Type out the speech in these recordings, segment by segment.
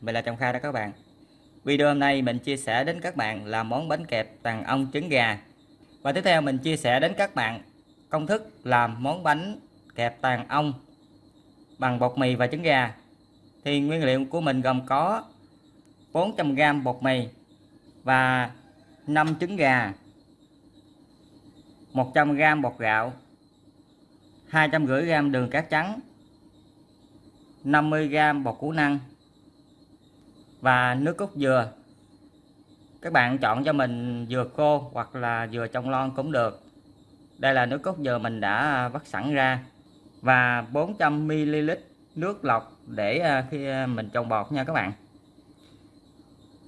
mình là Trọng Kha đó các bạn. Video hôm nay mình chia sẻ đến các bạn là món bánh kẹp tàn ong trứng gà. Và tiếp theo mình chia sẻ đến các bạn công thức làm món bánh kẹp tàn ong bằng bột mì và trứng gà. Thì nguyên liệu của mình gồm có 400g bột mì và 5 trứng gà 100g bột gạo 250g đường cát trắng 50g bột củ năng và nước cốt dừa. Các bạn chọn cho mình dừa khô hoặc là dừa trong lon cũng được. Đây là nước cốt dừa mình đã à, vắt sẵn ra và 400ml nước lọc để à, khi à, mình trồng bột nha các bạn.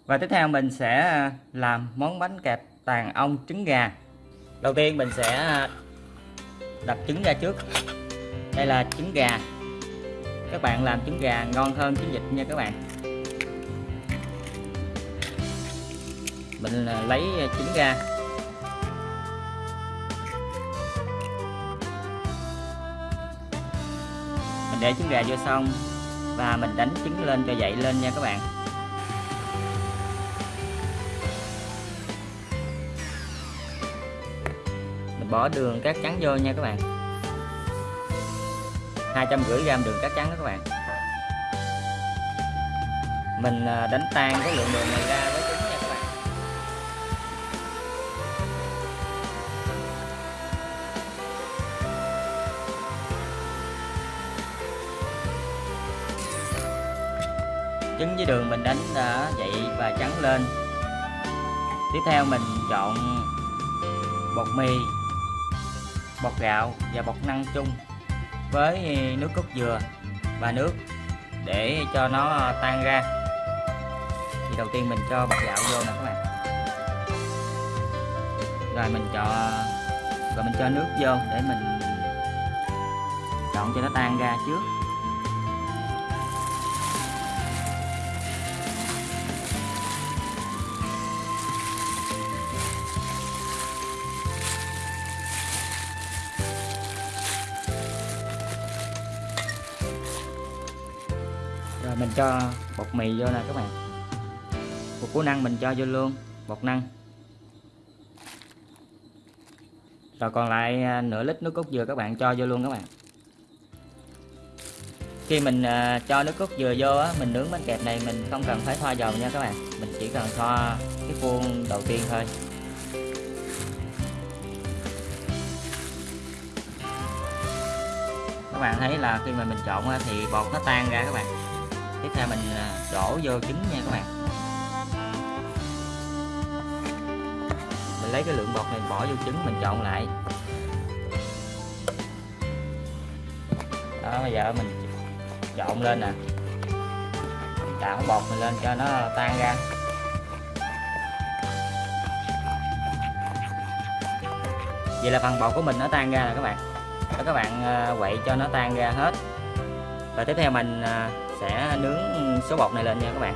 Và tiếp theo mình sẽ làm món bánh kẹp tàn ong trứng gà. Đầu tiên mình sẽ đập trứng ra trước. Đây là trứng gà. Các bạn làm trứng gà ngon hơn trứng vịt nha các bạn. Mình à, lấy à, trứng ra. Mình để trứng gà vô xong và mình đánh trứng lên cho dậy lên nha các bạn. Mình bỏ đường cát trắng vô nha các bạn. 250 g đường cát trắng đó các bạn. Mình à, đánh tan cái lượng đường này ra với trứng với đường mình đánh đã dậy và trắng lên. Tiếp theo mình chọn bột mì, bột gạo và bột năng chung với nước cốt dừa và nước để cho nó tan ra. Thì đầu tiên mình cho bột gạo vô nè các bạn. Rồi mình cho, rồi mình cho nước vô để mình trộn cho nó tan ra trước. Mình cho bột mì vô nè các bạn. Bột củ năng mình cho vô luôn, bột năng. Rồi còn lại à, nửa lít nước cốt dừa các bạn cho vô luôn các bạn. Khi mình à, cho nước cốt dừa vô á, mình nướng bánh kẹp này mình không cần phải thoa dầu nha các bạn. Mình chỉ cần thoa cái khuôn đầu tiên thôi. Các bạn thấy là khi mà mình trộn thì bột nó tan ra các bạn tiếp theo mình à, đổ vô trứng nha các bạn. Mình lấy cái lượng bột này bỏ vô trứng, mình trộn lại. Đó, bây giờ mình trộn lên nè. Tạo bột mình lên cho nó tan ra. Vậy là phần bột của mình nó tan ra nè các bạn. Đó, các bạn à, quậy cho nó tan ra hết. Và tiếp theo mình à, sẽ nướng số bột này lên nha các bạn.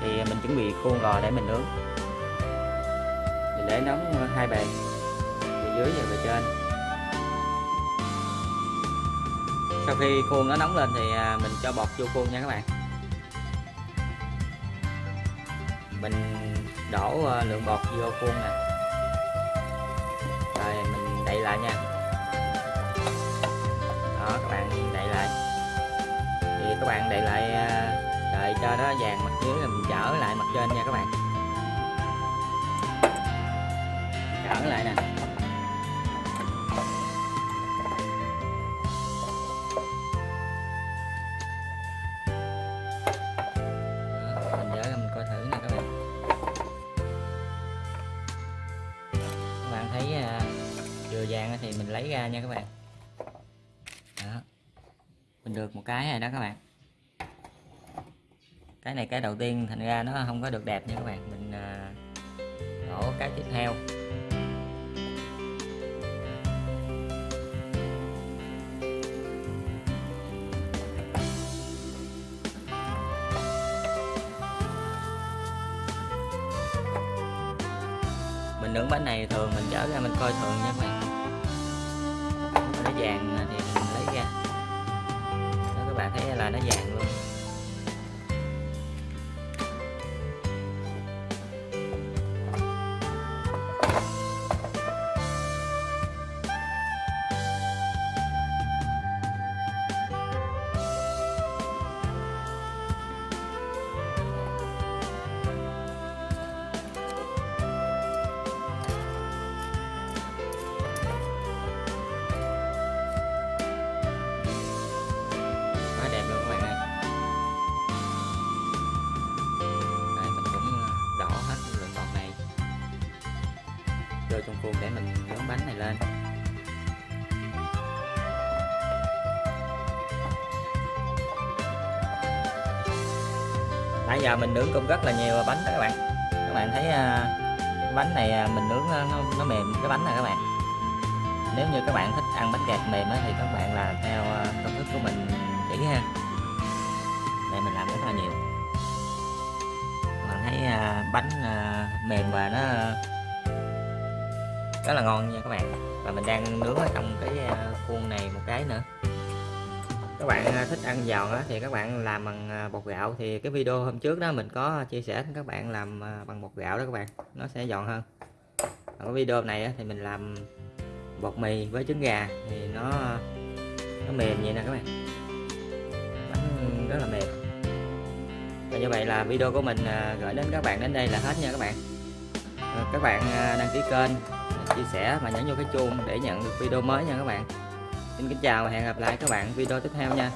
Thì mình chuẩn bị khuôn lò để mình nướng. Mình để nóng hai bề bề dưới và bề trên. Sau khi khuôn nó nóng lên thì à, mình cho bột vô khuôn nha các bạn. Mình đổ à, lượng bột vô khuôn nè. Rồi mình đậy lại nha. Đó, các bạn đậy lại thì các bạn để lại à, đợi cho nó vàng mặt dưới rồi mình trở lại mặt trên nha các bạn. Trở lại nè. Ờ, mình coi thử nè các bạn. Các bạn thấy à, vừa vàng thì mình lấy ra nha các bạn mình được một cái rồi đó các bạn. Cái này cái đầu tiên thành ra nó không có được đẹp nha các bạn. Mình à, đổ cái tiếp theo. Mình nướng bánh này thường mình chở ra mình coi thường nha các bạn. Nó vàng thì mình thấy là nó vàng luôn. Vô để mình nướng bánh này lên. Nãy giờ mình nướng cũng rất là nhiều bánh đó các bạn. Các bạn thấy à, bánh này à, mình nướng nó, nó mềm cái bánh này các bạn. Nếu như các bạn thích ăn bánh gạt mềm thì các bạn làm theo à, công thức của mình chỉ ha. Đây mình làm rất là nhiều. Các bạn thấy bánh mềm và nó rất là ngon nha các bạn. Và mình đang nướng ở trong cái à, khuôn này một cái nữa. Các bạn à, thích ăn giòn thì các bạn làm bằng à, bột gạo. Thì cái video hôm trước đó mình có chia sẻ các bạn làm bằng bột gạo đó các bạn. Nó sẽ giòn hơn. Còn cái video này thì mình làm bột mì với trứng gà thì nó nó mềm vậy nè các bạn. Bánh rất là mềm. Và như vậy là video của mình gửi đến các bạn đến đây là hết nha các bạn. Các bạn đăng ký kênh chia sẻ và nhấn vô cái chuông để nhận được video mới nha các bạn. Xin kính chào và hẹn gặp lại các bạn video tiếp theo nha.